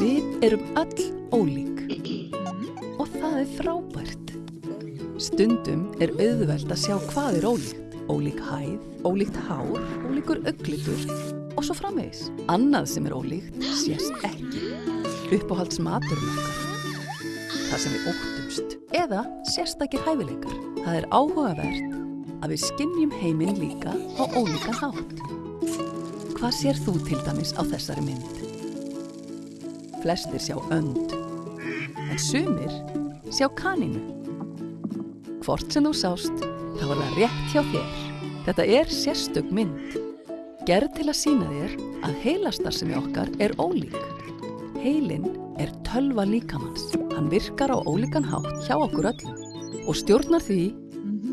Við erum öll ólík og það er frábært. Stundum er auðvelt að sjá hvað er ólíkt. Ólík hæð, ólíkt hár, ólíkur auglitur og svo framvegis. Annað sem er ólíkt sést ekki. Uppáhalds maturinn okkar. Það sem við óttumst. Eða sérstakir hæfileikar. Það er áhugavert að við skinnjum heiminn líka á ólíkan hátt. Hvað sér þú til dæmis á þessari mynd? Flestir sjá önd, en sumir sjá kaninu. Hvort sem þú sást, þá var það rétt hjá þér. Þetta er sérstök mynd. Gerð til að sína þér að heilastarsemi okkar er ólík. Heilin er tölva líkamanns. Hann virkar á ólíkan hátt hjá okkur öllum og stjórnar því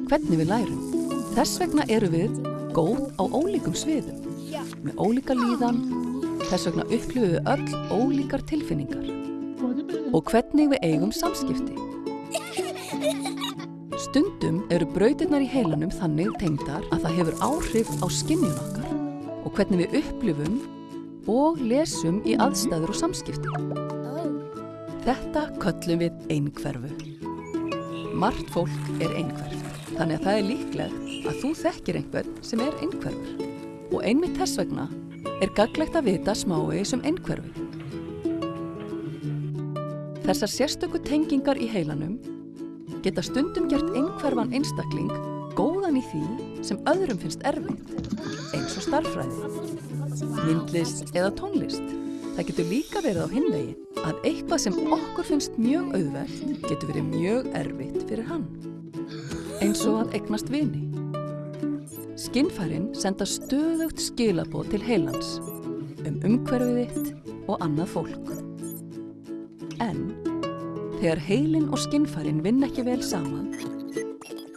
hvernig við lærum. Þess vegna eru við góð á ólíkum sviðum, með ólíka líðan, þess vegna upplifum við öll ólíkar tilfinningar og hvernig við eigum samskipti. Stundum eru brautirnar í heilanum þannig tengdar að það hefur áhrif á skinnjun okkar og hvernig við upplifum og lesum í aðstæður og samskipti. Þetta köllum við einhverfu. Margt fólk er einhverf, þannig að það er líklegt að þú þekkir einhvern sem er einhverfur. Og einmitt þess vegna er gaglegt að vita smávegis um einhverfu. Þessar sérstöku tengingar í heilanum geta stundum gert einhverfan einstakling góðan í því sem öðrum finnst erfitt, eins og starffræði, myndlist eða tónlist. Það getur líka verið á hinvegi að eitthvað sem okkur finnst mjög auðvelt getur verið mjög erfitt fyrir hann, eins og að eignast vini. Skinnfærin senda stöðugt skilabóð til heilans um umhverfið þitt og annað fólk. En þegar heilin og skinnfærin vinn ekki vel saman,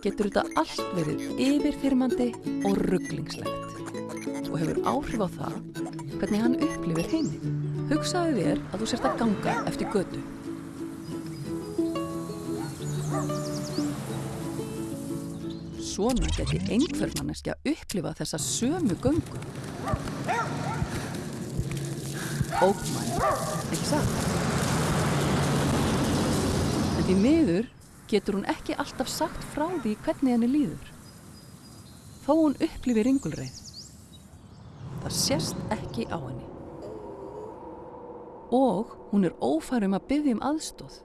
getur þetta allt verið yfirþyrmandi og rugglingslegt og hefur áhrif á það hvernig hann upplifir heiminn. Hugsaðu þér að þú sért að ganga eftir götu. Svona geti einhver manneskja upplifa þessa sömu göngu. Ókmæn, ekki satt? En því miður getur hún ekki alltaf sagt frá því hvernig henni líður. Þó hún upplifir ringulreið. Það sést ekki á henni. Og hún er ófærum að byggja um aðstóð.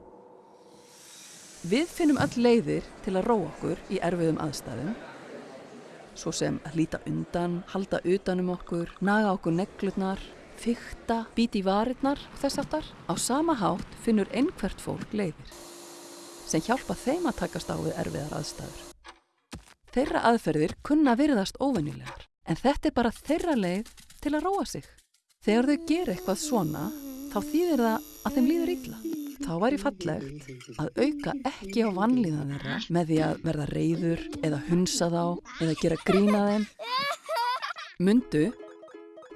Við finnum öll leiðir til að róa okkur í erfiðum aðstæðum, svo sem að líta undan, halda utanum okkur, naga okkur neglutnar, fykta, bíti í varirnar og þess aftar. Á sama hátt finnur einhvert fólk leiðir sem hjálpa þeim að takast á við erfiðar aðstæður. Þeirra aðferðir kunna virðast óvenjulegar, en þetta er bara þeirra leið til að róa sig. Þegar þau gera eitthvað svona, þá þýðir það að þeim líður illa. Þá væri fallegt að auka ekki á vanlíðan þeirra með því að verða reyður eða hunsa þá eða gera grína þeim. Mundu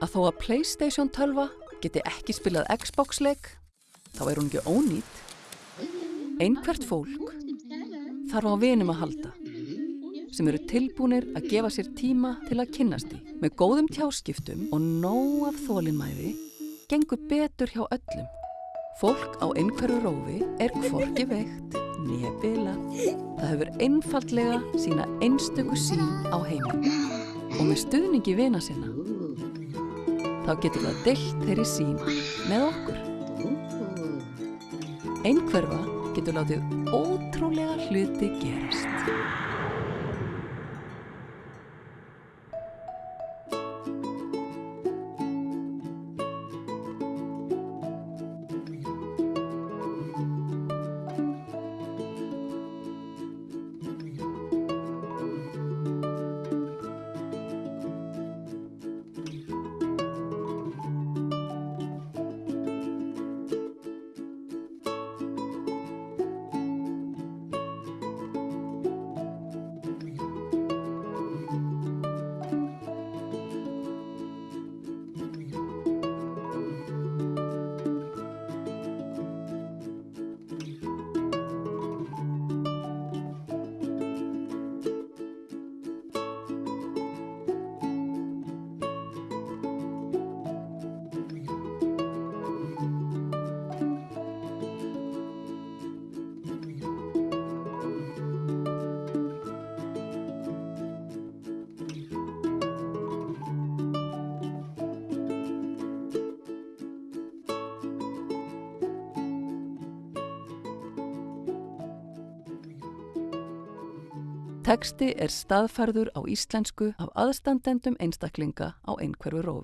að þó að Playstation 12 geti ekki spilað Xbox-leik, þá er hún ekki ónýtt. Einhvert fólk þarf á vinum að halda sem eru tilbúinir að gefa sér tíma til að kynnast í. Með góðum tjáskiptum og nóg af þólinnmæði gengur betur hjá öllum. Fólk á einhverju rófi er hvorki veikt, nefila. Það hefur einfallega sína einstöku sín á heiminn. Og með stuðningi vina sinna, þá getur það deilt þeirri sín með okkur. Einhverfa getur látið ótrúlega hluti gerast. Teksti er staðfærður á íslensku af aðstandendum einstaklinga á einhverfu rófi.